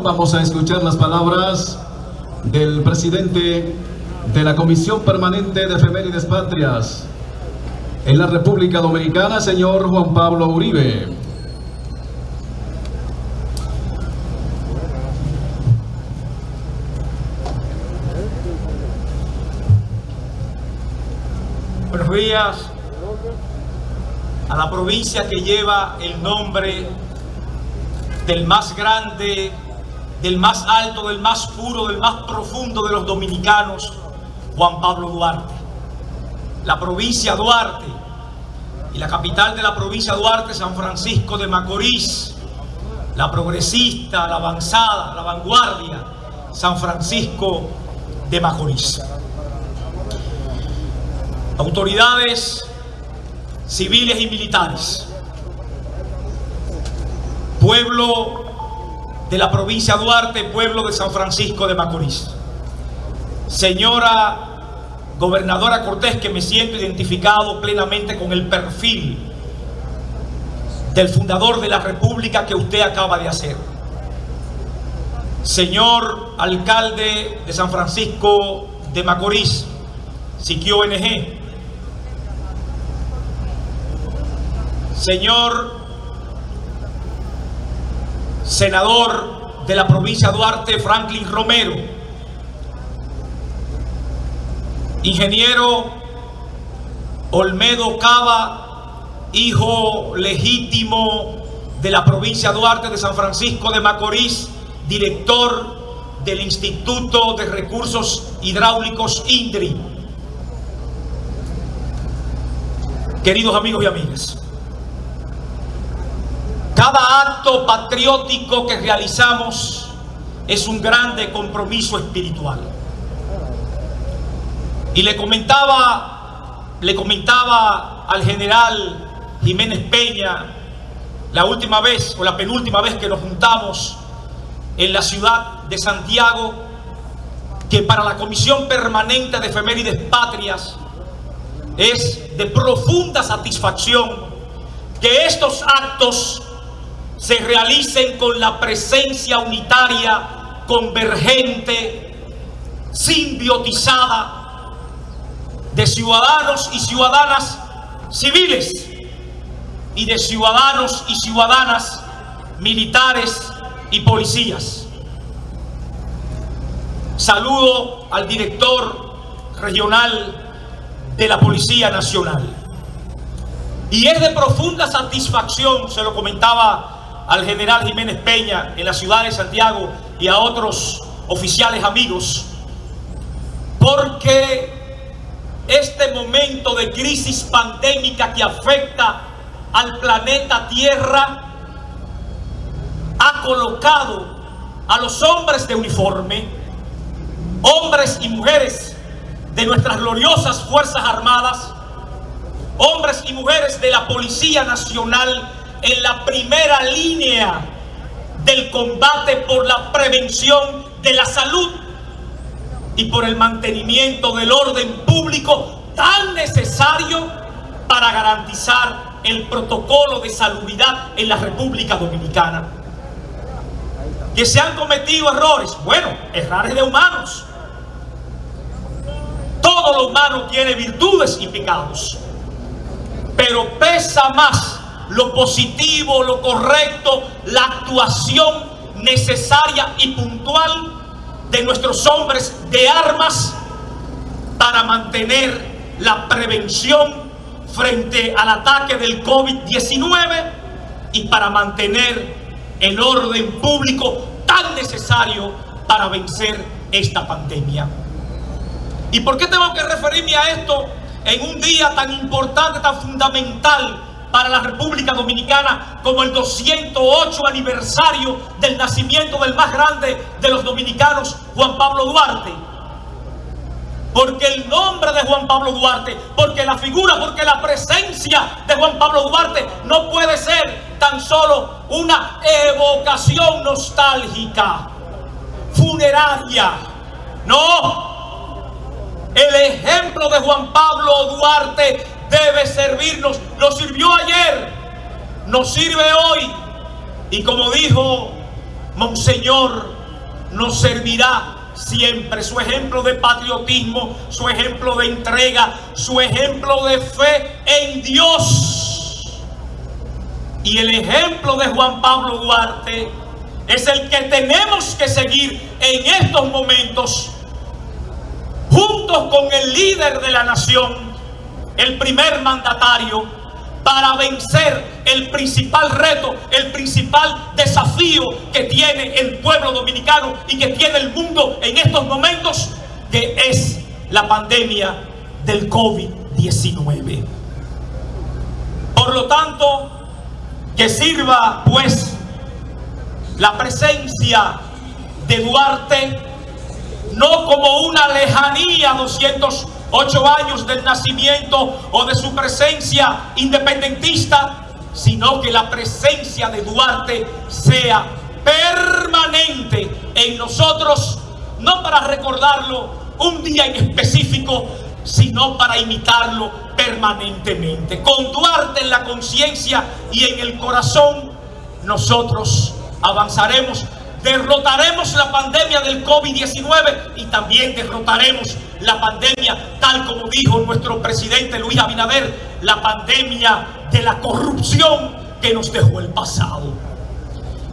vamos a escuchar las palabras del presidente de la Comisión Permanente de Efemérides Patrias en la República Dominicana, señor Juan Pablo Uribe. Buenos días a la provincia que lleva el nombre del más grande, del más alto, del más puro, del más profundo de los dominicanos, Juan Pablo Duarte. La provincia Duarte y la capital de la provincia Duarte, San Francisco de Macorís, la progresista, la avanzada, la vanguardia, San Francisco de Macorís. Autoridades civiles y militares, pueblo de la provincia Duarte, pueblo de San Francisco de Macorís. Señora gobernadora Cortés, que me siento identificado plenamente con el perfil del fundador de la república que usted acaba de hacer. Señor alcalde de San Francisco de Macorís, Siquio NG. Señor senador de la provincia Duarte, Franklin Romero, ingeniero Olmedo Cava, hijo legítimo de la provincia Duarte de San Francisco de Macorís, director del Instituto de Recursos Hidráulicos INDRI. Queridos amigos y amigas, cada acto patriótico que realizamos es un grande compromiso espiritual. Y le comentaba, le comentaba al general Jiménez Peña la última vez o la penúltima vez que nos juntamos en la ciudad de Santiago que para la Comisión Permanente de Efemérides Patrias es de profunda satisfacción que estos actos se realicen con la presencia unitaria, convergente, simbiotizada de ciudadanos y ciudadanas civiles y de ciudadanos y ciudadanas militares y policías. Saludo al director regional de la Policía Nacional. Y es de profunda satisfacción, se lo comentaba al general Jiménez Peña en la ciudad de Santiago y a otros oficiales amigos, porque este momento de crisis pandémica que afecta al planeta Tierra ha colocado a los hombres de uniforme, hombres y mujeres de nuestras gloriosas Fuerzas Armadas, hombres y mujeres de la Policía Nacional en la primera línea del combate por la prevención de la salud y por el mantenimiento del orden público tan necesario para garantizar el protocolo de salubridad en la República Dominicana. Que se han cometido errores, bueno, errores de humanos. Todo lo humano tiene virtudes y pecados, pero pesa más lo positivo, lo correcto, la actuación necesaria y puntual de nuestros hombres de armas para mantener la prevención frente al ataque del COVID-19 y para mantener el orden público tan necesario para vencer esta pandemia. ¿Y por qué tengo que referirme a esto en un día tan importante, tan fundamental para la República Dominicana como el 208 aniversario del nacimiento del más grande de los dominicanos, Juan Pablo Duarte. Porque el nombre de Juan Pablo Duarte, porque la figura, porque la presencia de Juan Pablo Duarte no puede ser tan solo una evocación nostálgica, funeraria. No. El ejemplo de Juan Pablo Duarte debe servirnos. Nos sirvió ayer, nos sirve hoy. Y como dijo Monseñor nos servirá siempre. Su ejemplo de patriotismo, su ejemplo de entrega, su ejemplo de fe en Dios. Y el ejemplo de Juan Pablo Duarte es el que tenemos que seguir en estos momentos, juntos con el líder de la nación, el primer mandatario, para vencer el principal reto, el principal desafío que tiene el pueblo dominicano y que tiene el mundo en estos momentos, que es la pandemia del COVID-19. Por lo tanto, que sirva pues la presencia de Duarte no como una lejanía 208 años del nacimiento o de su presencia independentista, sino que la presencia de Duarte sea permanente en nosotros, no para recordarlo un día en específico, sino para imitarlo permanentemente. Con Duarte en la conciencia y en el corazón, nosotros avanzaremos derrotaremos la pandemia del COVID-19 y también derrotaremos la pandemia, tal como dijo nuestro presidente Luis Abinader, la pandemia de la corrupción que nos dejó el pasado.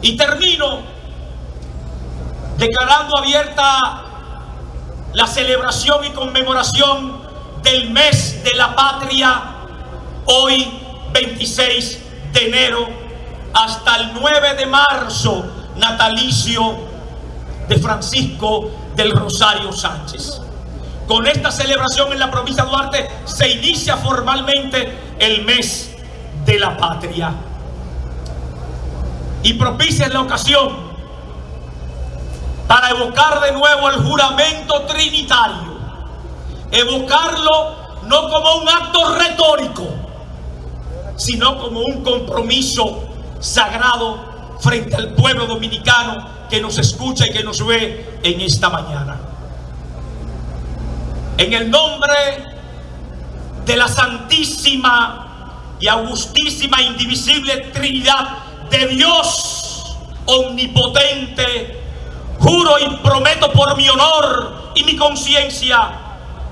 Y termino declarando abierta la celebración y conmemoración del mes de la patria, hoy 26 de enero, hasta el 9 de marzo natalicio de Francisco del Rosario Sánchez. Con esta celebración en la provincia de Duarte se inicia formalmente el mes de la patria. Y propicia la ocasión para evocar de nuevo el juramento trinitario. Evocarlo no como un acto retórico, sino como un compromiso sagrado frente al pueblo dominicano que nos escucha y que nos ve en esta mañana. En el nombre de la Santísima y Augustísima Indivisible Trinidad de Dios Omnipotente, juro y prometo por mi honor y mi conciencia,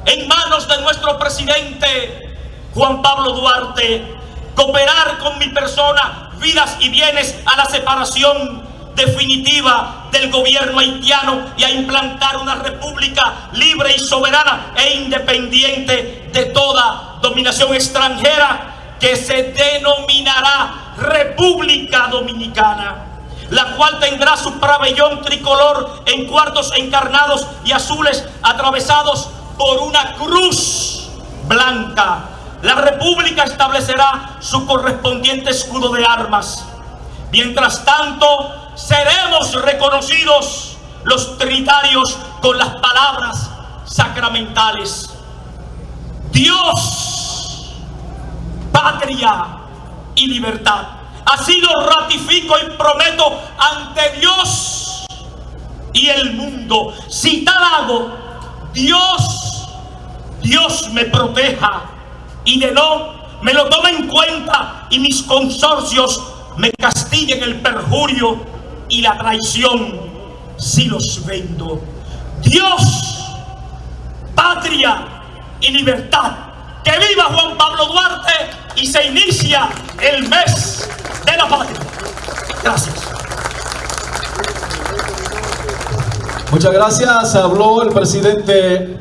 en manos de nuestro presidente Juan Pablo Duarte, cooperar con mi persona vidas y bienes a la separación definitiva del gobierno haitiano y a implantar una república libre y soberana e independiente de toda dominación extranjera que se denominará República Dominicana la cual tendrá su pabellón tricolor en cuartos encarnados y azules atravesados por una cruz blanca la república establecerá su correspondiente escudo de armas. Mientras tanto, seremos reconocidos los trinitarios con las palabras sacramentales. Dios, patria y libertad. Así lo ratifico y prometo ante Dios y el mundo. Si tal hago, Dios, Dios me proteja y de no me lo tome en cuenta y mis consorcios me castiguen el perjurio y la traición si los vendo. Dios, patria y libertad. Que viva Juan Pablo Duarte y se inicia el mes de la patria. Gracias. Muchas gracias. Habló el presidente